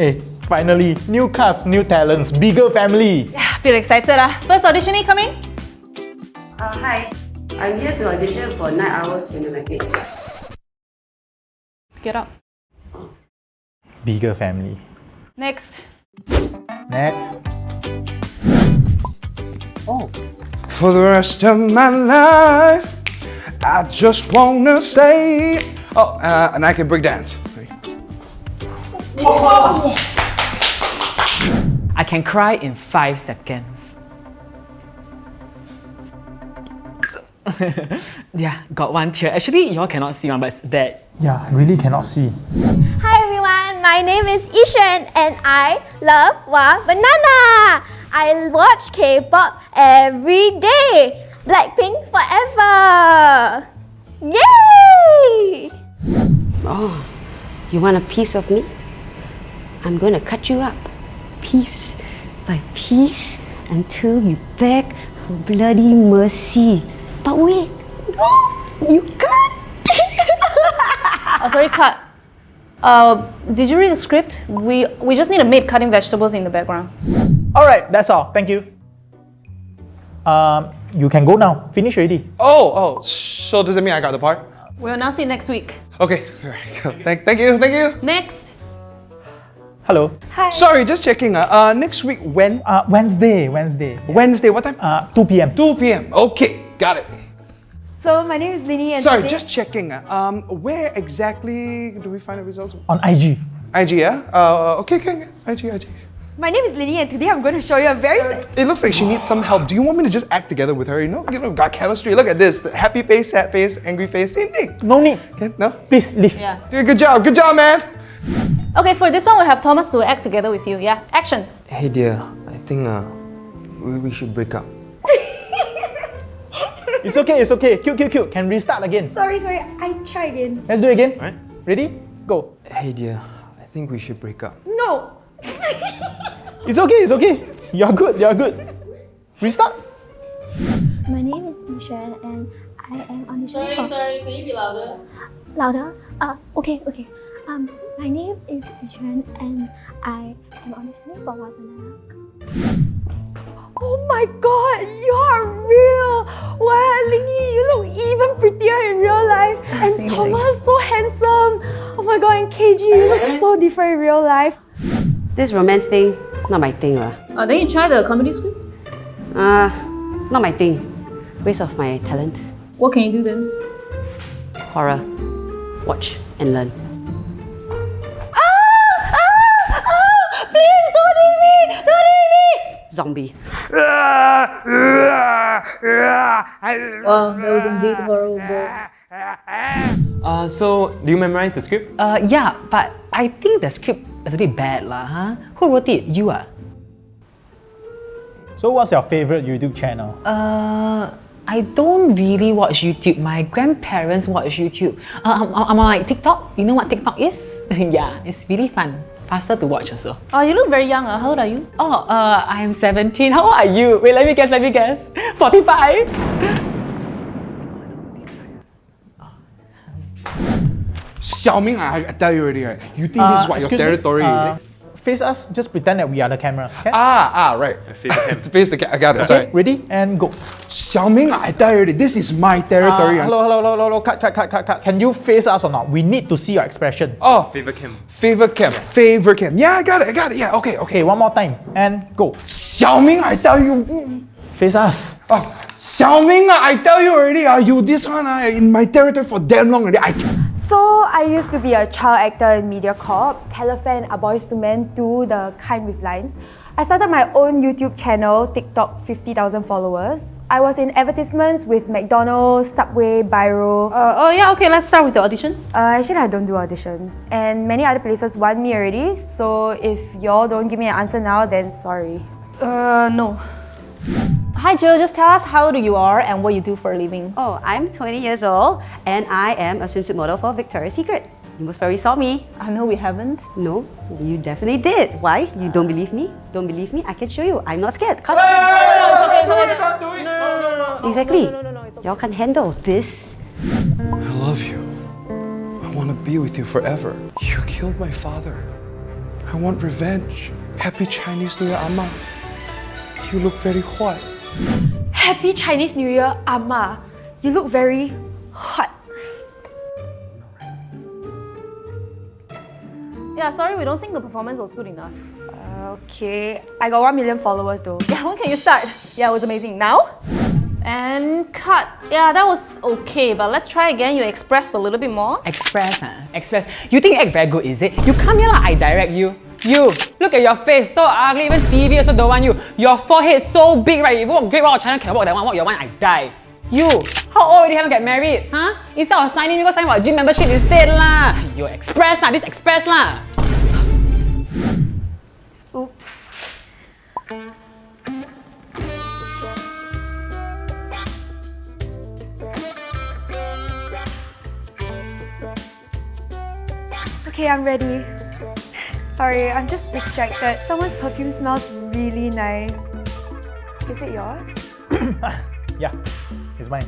Hey, finally, new cast, new talents, bigger family. Yeah, feel excited ah. First auditionee coming? Uh, hi. I'm here to audition for Night Owls Cinematic. Get up. Bigger family. Next. Next. Oh. For the rest of my life, I just wanna say. Oh, uh, and I can break dance. I can cry in five seconds. yeah, got one tear. Actually, y'all cannot see one, but it's bad. Yeah, I really cannot see. Hi everyone, my name is Ishan and I love Wah Banana. I watch K-pop every day. Blackpink forever. Yay! Oh, you want a piece of me? I'm gonna cut you up, piece by piece, until you beg for bloody mercy. But wait, no, you can't. Oh, sorry, cut. Uh, did you read the script? We we just need a maid cutting vegetables in the background. Alright, that's all. Thank you. Um, you can go now. Finish already. Oh, oh, so does it mean I got the part? We'll announce it next week. Okay, alright. Thank, thank you, thank you. Next. Hello. Hi. Sorry, just checking. Uh, uh, next week, when? Uh, Wednesday, Wednesday. Wednesday, what time? Uh, 2 p.m. 2 p.m. Okay, got it. So my name is Lini and Sorry, today- just checking. uh, Um, where exactly do we find the results? On IG. IG, yeah? Uh, okay, okay, okay. IG, IG. my name is Lini and today I'm going to show you a very s- It looks like she needs some help. Do you want me to just act together with her? You know, you know, got chemistry. Look at this. The happy face, sad face, angry face, same thing. No need. Okay, no? Please leave. Yeah. Yeah, good job, good job, man. Okay, for this one, we'll have Thomas to act together with you. Yeah, action. Hey dear, I think uh, we, we should break up. It's okay, it's okay. Cute, cute, cute. Can restart again. Sorry, sorry, I try again. Let's do it again. Right. Ready? Go. Hey dear, I think we should break up. No! It's okay, it's okay. You're good, you're good. Restart. My name is Ishan and I am auditioning for... sorry, sorry. can you be louder? Louder? Uh, okay, okay. Um, my name is Ishan and I am auditioning for Wah Banana. Oh my god, you are real! Wow, Lini, you look even prettier in real life. And Thank you, Thomas, so handsome. Oh my god, and KG, you look so different in real life. This romance thing, not my thing lah. Uh, then you try the comedy script. Uh, not my thing. Waste of my talent. What can you do then? Horror. Watch and learn. Zombie. Wow, that was indeed horrible. Uh, so, do you memorize the script? Uh, yeah, but I think the script is a bit bad lah, huh? Who wrote it? You ah? So what's your favorite YouTube channel? Uh, I don't really watch YouTube. My grandparents watch YouTube. Uh, I'm, I'm on like TikTok. You know what TikTok is? yeah, it's really fun. Faster to watch also. Oh, you look very young. Uh. How old are you? Oh, uh, I am 17. How old are you? Wait, let me guess, let me guess. 45? Xiaoming, I, I tell you already, right? You think this is what your excuse me, territory uh, is? Face us, just pretend that we are the camera. Okay? Ah, ah, right. face the cam. It's face the ca- I got it. okay, Sorry. ready? And go. Xiaoming, I tell you this is my territory. Uh, hello, hello, hello, hello, hello, cut, cut, cut, cut, cut. Can you face us or not? We need to see your expression. Oh, Favor cam. favor cam, favor cam. Yeah, I got it, I got it. Yeah, okay, okay. Okay, one more time. And go. Xiaoming, I tell you. Face us. Oh, Xiaoming, ah, I tell you already, Are you this one ah, in my territory for damn long already. I, So I used to be a child actor in MediaCorp, Telefan, A Boys to Men 2, The Kind with Lines. I started my own YouTube channel, TikTok, 50,000 followers. I was in advertisements with McDonald's, Subway, Biro. Uh, oh yeah, okay, let's start with the audition. Uh, actually, I don't do auditions. And many other places want me already, so if y'all don't give me an answer now, then sorry. Uh, no. Hi Jill, just tell us how old you are and what you do for a living. Oh, I'm 20 years old and I am a swimsuit model for Victoria's Secret. You most probably saw me. I know we haven't. No, you definitely did. Why? You don't uh. believe me? Don't believe me? I can show you. I'm not scared. Come. On. Exactly. Y'all can handle this. I love you. I want to be with you forever. You killed my father. I want revenge. Happy Chinese New Year, Amma. You look very hot. Happy Chinese New Year, Amma. You look very hot. Yeah, sorry, we don't think the performance was good enough. Uh, okay, I got 1 million followers though. Yeah, when can you start? Yeah, it was amazing. Now? And cut. Yeah, that was okay, but let's try again. You express a little bit more. Express, huh? Express. You think you act very good, is it? You come here like I direct you. You, look at your face, so ugly, even TV also don't want you. Your forehead so big, right? If you walk Great Wall of China can walk that one, walk your one, I die. You, how old already haven't get married? Huh? Instead of signing, you go sign for a gym membership instead lah. You express lah, this express lah. Oops. Okay, I'm ready. Sorry, I'm just distracted. Someone's perfume smells really nice. Is it yours? Yeah, it's mine.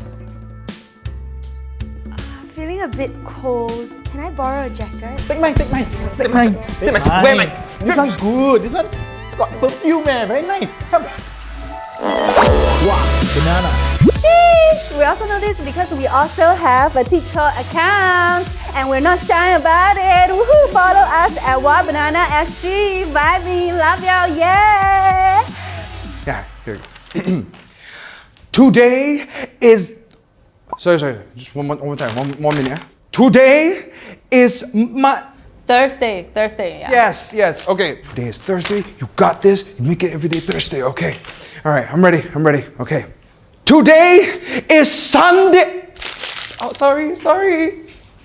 I'm feeling a bit cold. Can I borrow a jacket? Take mine, take mine, take mine. Take mine. Where mine? This one good. This one got perfume, eh? Very nice. Come. Wow, banana. Sheesh! We also know this because we also have a TikTok account and we're not shy about it. Woohoo! Follow us at What Banana SG. Vibing, love y'all, yeah! Yeah, here. Today is. Sorry, sorry. Just one more, one more time. One, one minute. Today is my. Thursday, Thursday, yeah. Yes, yes. Okay. Today is Thursday. You got this. You make it every day Thursday. Okay. All right. I'm ready. I'm ready. Okay. Today is Sunday. Oh, sorry, sorry.